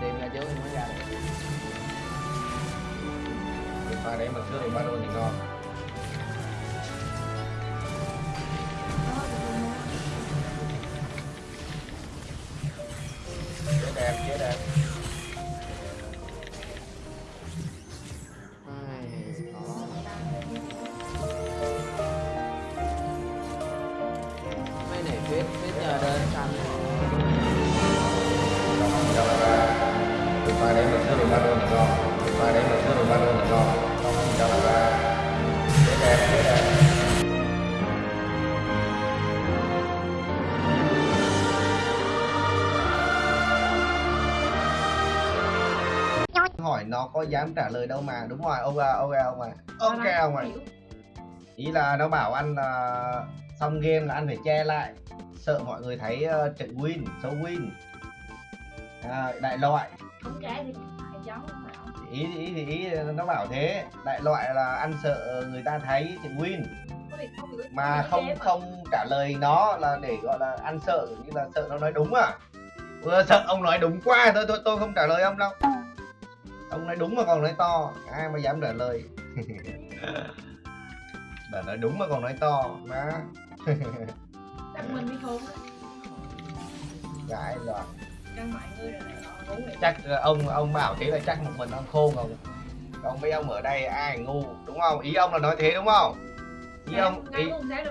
đem ra trước mới ra được Ba đấy mà trước thì ba đôi thì ngon. Chế đẹp chế đẹp hỏi nó có dám trả lời đâu mà đúng rồi ok ok ông à ok ông à ý là nó bảo anh là xong game là anh phải che lại. Sợ mọi người thấy uh, trận win số win. À, đại loại. Không trái thì phải giống ý ý thì ý nó bảo thế. Đại loại là anh sợ người ta thấy trận win. Mà không không trả lời nó là để gọi là ăn sợ như là sợ nó nói đúng à. Vừa sợ ông nói đúng quá thôi tôi tôi không trả lời ông đâu ông nói đúng mà còn nói to. Ai mà dám trả lời. Bà nói đúng mà còn nói to. Má. Đặt mình đi khôn á. Gãi rồi mọi người chắc ờ, ông ông bảo thế là chắc một mình ông khôn không còn mấy ông ở đây ai ngu đúng không? Ý ông là nói thế đúng không? Ý ông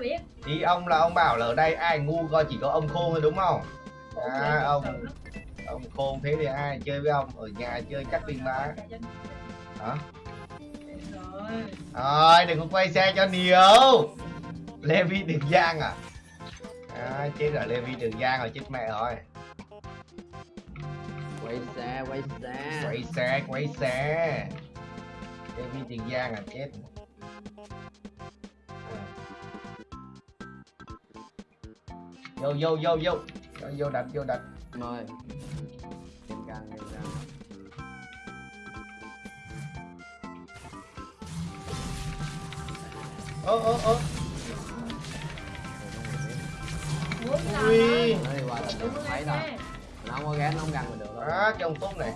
ý, ý ông là ông bảo là ở đây ai ngu coi chỉ có ông khôn thôi đúng không? À, ông ông khôn thế thì ai chơi với ông? Ở nhà chơi chắc pin má. Hả? Rồi đừng có quay xe cho nhiều Levi Đường Giang à? À chết rồi Levi Đường Giang rồi chết mẹ rồi. Quay xa quay xa quay xe quay xe. Levi Đường Giang à chết. Vô vô vô vô Ờ, rồi, vô đặt vô đặt mời tìm càng tìm càng ơ ơ ơ. Ui. thấy rồi nó có ghé nó không gần mình được đâu. đó trong phút này.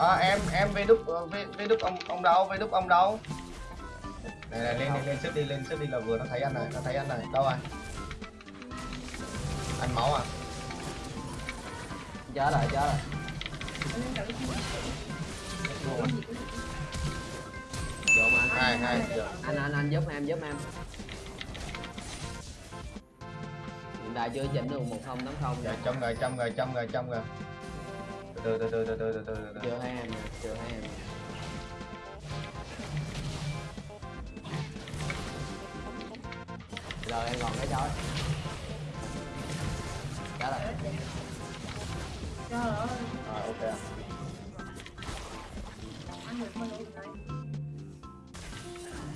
À, em em về đúc về, về đúc ông ông đâu về đúc ông đâu? Này này lên lên lên sức đi lên sức đi là vừa nó thấy anh này nó thấy anh này. Đâu rồi? Anh máu à? Chết rồi chết rồi Luôn rồi. vô mà hai hai. Anh anh anh giúp em giúp em. Hiện tại chưa chỉnh được một không tám không. Rồi trong rồi trong rồi trong rồi trong rồi từ từ từ từ từ từ từ từ chưa thấy em chưa thấy em giờ em còn cái chói rồi trời ơi rồi ok.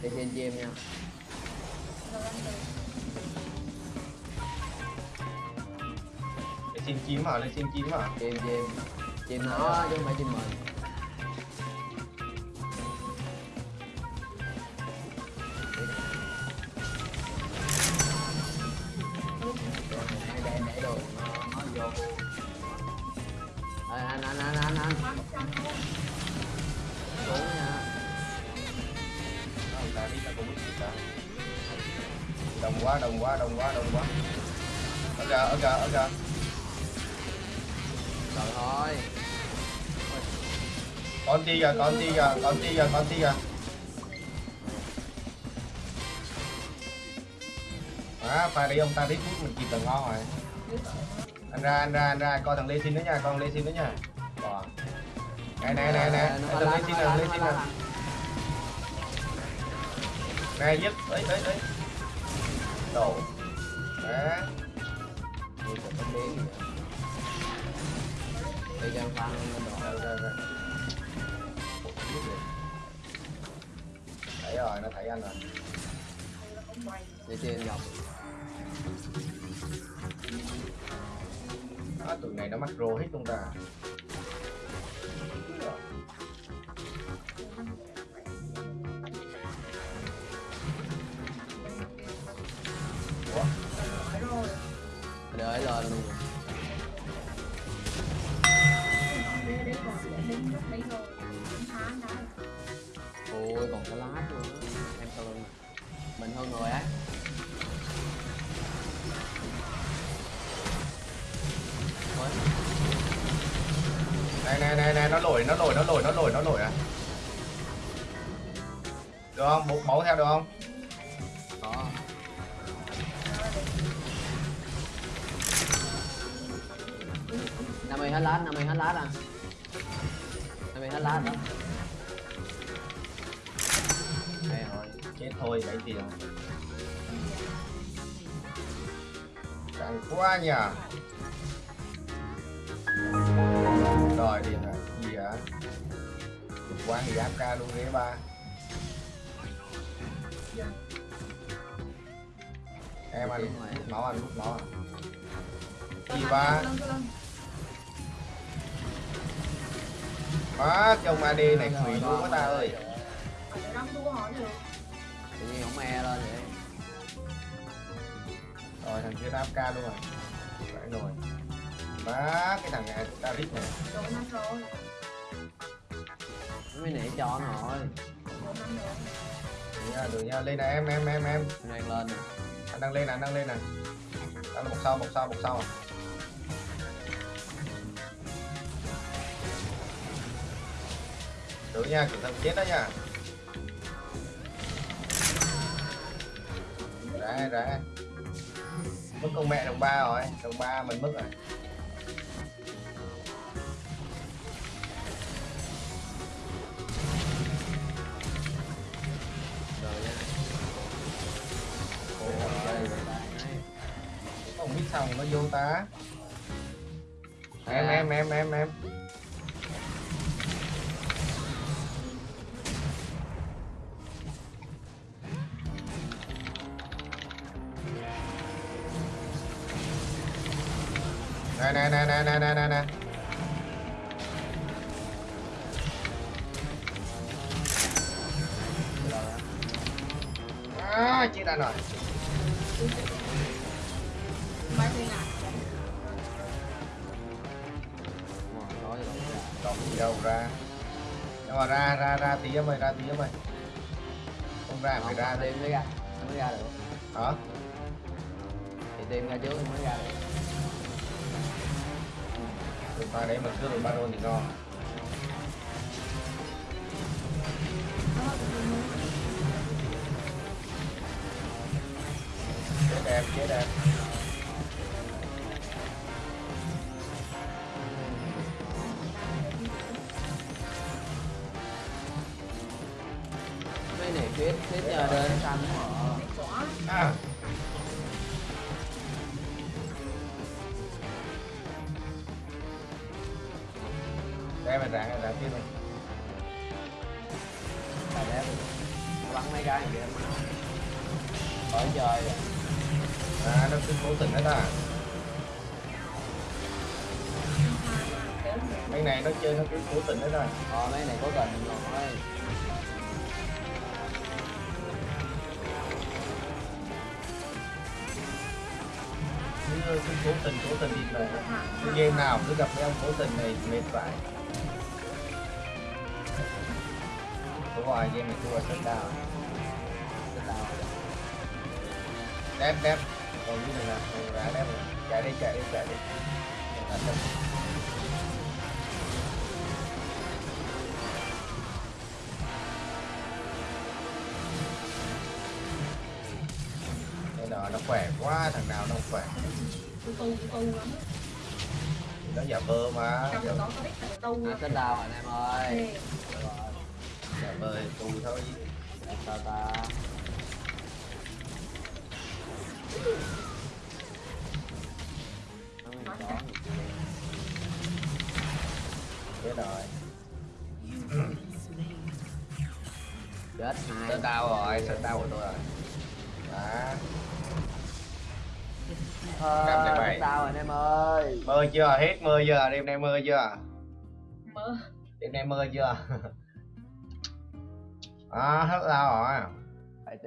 Đi trên nha rồi ăn được để xin chim à lên xin chim à chim chim chìm nó chứ không phải chìm mình anh anh anh anh anh. Đồng quá đồng quá đồng quá đồng quá. Ở kìa ở kìa ở kìa rồi thôi con ti kìa con ti kìa con ti kìa con ti kìa à pha đi ông ta biết hút mình kịp là ngon rồi. Anh ra anh ra anh ra coi thằng lê xin nữa nha con lê xin nữa nha. Này này này này Nó thằng lê xin nè lê xin nè. Này giúp. Ấy ấy ấy đồ. Đấy Ui, trời, có biến gì thời gian pha nó ra ra thấy rồi nó thấy anh rồi để trên nhọc à, tụi này nó mắc rô hết chúng ta Ủa? Đợi lên luôn này này này này nó lỗi nó lỗi nó lỗi nó lỗi nó lỗi à. Được không? Bố máu theo được không? Có năm mươi hết lát năm mươi hết lát à năm mươi hết lát đó đây rồi. Chết thôi lấy tiền càng quá nhỉ rồi điện à gì hả? Quá thì áp ca luôn ghế ba. Em ăn hút máu ăn hút máu à gì ba? má trong AD này quỷ luôn quá ta ơi. tự nhiên không e lên vậy. Rồi thằng kia áp ca luôn rồi. Phải rồi má cái thằng này ta rít này mới nể cho nó rồi được nha được nha lên nè em em em em. Anh đang lên nè. Anh đang lên nè anh đang lên nè. Đang một sau một sau một sau à. Được nha cẩn thận chết đó nha. Ra ra mất con mẹ đồng ba rồi đồng ba mình mất rồi rồi mà nó vô ta em em em em em. Nè nè nè nè nè nè nè nè. À, chết anh rồi còn gì đâu ra Nhưng mà ra ra ra tí em ơi ra tí em ơi Không ra phải ra thêm mới ra mới ra được Hả? thì tim ra trước mới ra được Được ta đấy mà cướp được baron thì ngon Chết em, chết em khít khít nhờ đến họ à. Đây mà ráng, ráng tiếp này là đẹp bắn mấy cái kìa khỏi chơi rồi. À, nó cứ cố tình hết à Mấy này nó chơi nó cứ cố tình hết à ờ mấy này có tình rồi cứ, cố tình cố tình đi về, cái game nào cứ gặp mấy ông cố tình này mệt vãi đúng rồi game này thua rất đau Cái tao đẹp đẹp còn như này là còn ra đép chạy đi chạy đi chạy đi khỏe quá thằng nào đâu khỏe. Nó giả vờ mà. Ăn cân đào anh em ơi. Ừ. Giả vờ tù thôi. Ta? Ta chết rồi. Chết hai. Tao rồi sơn tao của tôi rồi. Đó. Thôi, sao ờ, rồi anh em ơi. Mưa chưa, hết mưa chưa, đêm nay mưa chưa? Mưa Đêm nay mưa chưa? À, hết sao rồi